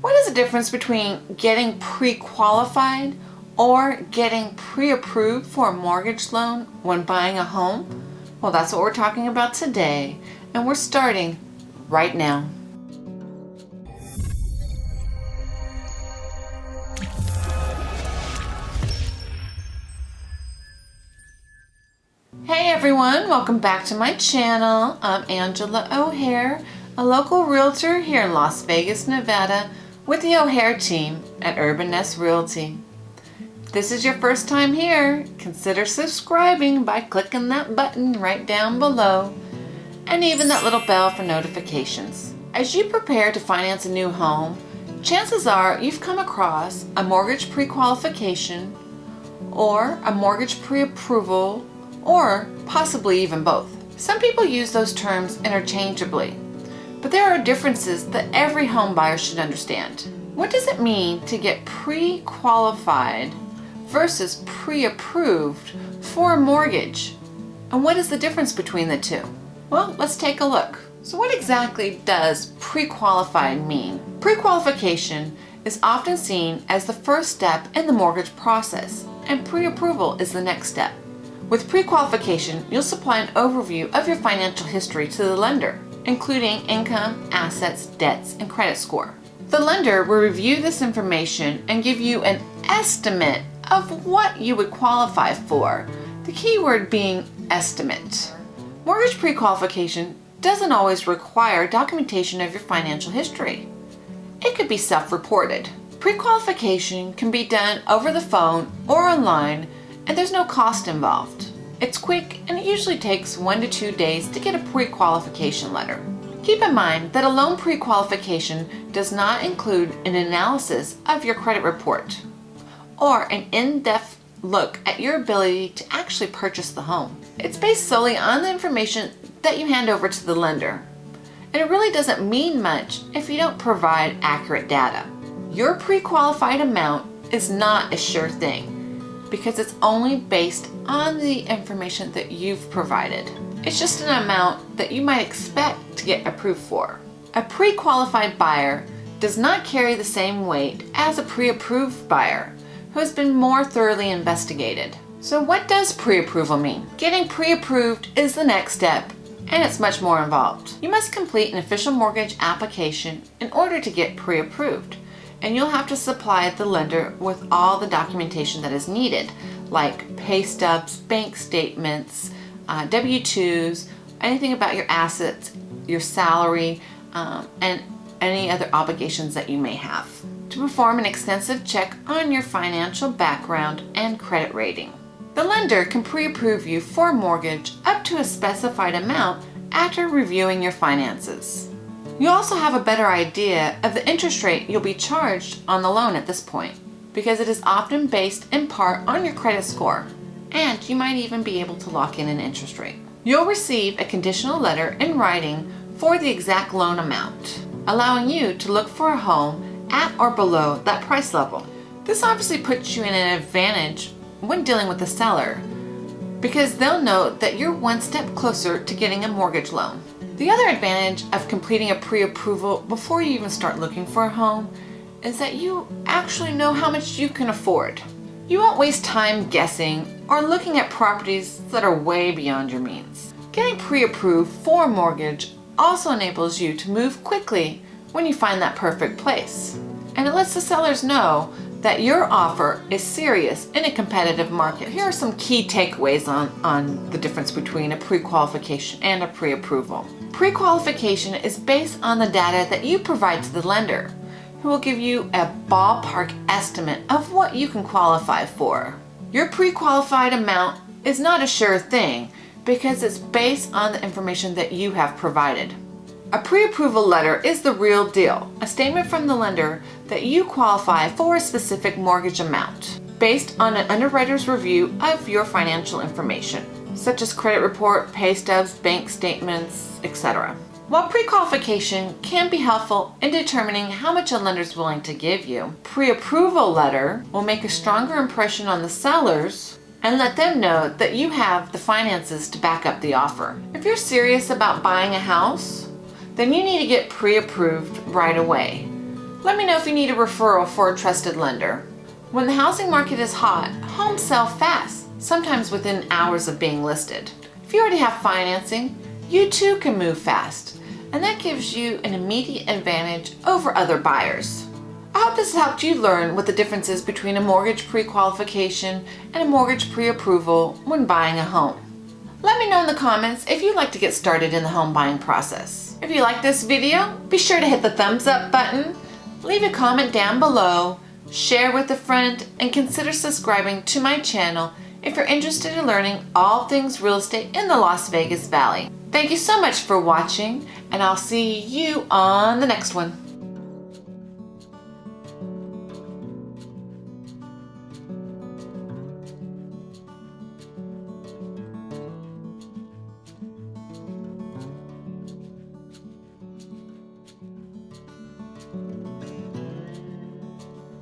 What is the difference between getting pre-qualified or getting pre-approved for a mortgage loan when buying a home? Well, that's what we're talking about today, and we're starting right now. Hey everyone, welcome back to my channel. I'm Angela O'Hare, a local realtor here in Las Vegas, Nevada with the O'Hare team at Urban Nest Realty. If this is your first time here, consider subscribing by clicking that button right down below and even that little bell for notifications. As you prepare to finance a new home, chances are you've come across a mortgage pre-qualification or a mortgage pre-approval or possibly even both. Some people use those terms interchangeably, but there are differences that every home buyer should understand. What does it mean to get pre-qualified versus pre-approved for a mortgage? And what is the difference between the two? Well, let's take a look. So what exactly does pre-qualified mean? Pre-qualification is often seen as the first step in the mortgage process, and pre-approval is the next step. With pre-qualification, you'll supply an overview of your financial history to the lender, including income, assets, debts, and credit score. The lender will review this information and give you an estimate of what you would qualify for, the key word being estimate. Mortgage pre-qualification doesn't always require documentation of your financial history. It could be self-reported. Pre-qualification can be done over the phone or online and there's no cost involved. It's quick and it usually takes one to two days to get a pre-qualification letter. Keep in mind that a loan pre-qualification does not include an analysis of your credit report or an in-depth look at your ability to actually purchase the home. It's based solely on the information that you hand over to the lender. And it really doesn't mean much if you don't provide accurate data. Your pre-qualified amount is not a sure thing because it's only based on the information that you've provided. It's just an amount that you might expect to get approved for. A pre-qualified buyer does not carry the same weight as a pre-approved buyer who has been more thoroughly investigated. So what does pre-approval mean? Getting pre-approved is the next step and it's much more involved. You must complete an official mortgage application in order to get pre-approved and you'll have to supply the lender with all the documentation that is needed, like pay stubs, bank statements, uh, W-2s, anything about your assets, your salary, um, and any other obligations that you may have. To perform an extensive check on your financial background and credit rating. The lender can pre-approve you for a mortgage up to a specified amount after reviewing your finances. You also have a better idea of the interest rate you'll be charged on the loan at this point because it is often based in part on your credit score and you might even be able to lock in an interest rate. You'll receive a conditional letter in writing for the exact loan amount, allowing you to look for a home at or below that price level. This obviously puts you in an advantage when dealing with the seller because they'll know that you're one step closer to getting a mortgage loan. The other advantage of completing a pre-approval before you even start looking for a home is that you actually know how much you can afford. You won't waste time guessing or looking at properties that are way beyond your means. Getting pre-approved for a mortgage also enables you to move quickly when you find that perfect place. And it lets the sellers know that your offer is serious in a competitive market. Here are some key takeaways on, on the difference between a pre-qualification and a pre-approval. Pre-qualification is based on the data that you provide to the lender, who will give you a ballpark estimate of what you can qualify for. Your pre-qualified amount is not a sure thing because it's based on the information that you have provided. A pre-approval letter is the real deal, a statement from the lender that you qualify for a specific mortgage amount based on an underwriter's review of your financial information, such as credit report, pay stubs, bank statements, etc. While pre-qualification can be helpful in determining how much a lender is willing to give you, pre-approval letter will make a stronger impression on the sellers and let them know that you have the finances to back up the offer. If you're serious about buying a house, then you need to get pre-approved right away. Let me know if you need a referral for a trusted lender. When the housing market is hot, homes sell fast, sometimes within hours of being listed. If you already have financing, you too can move fast, and that gives you an immediate advantage over other buyers. I hope this helped you learn what the difference is between a mortgage pre-qualification and a mortgage pre-approval when buying a home. Let me know in the comments if you'd like to get started in the home buying process. If you like this video, be sure to hit the thumbs up button, leave a comment down below, share with a friend, and consider subscribing to my channel if you're interested in learning all things real estate in the Las Vegas Valley. Thank you so much for watching, and I'll see you on the next one.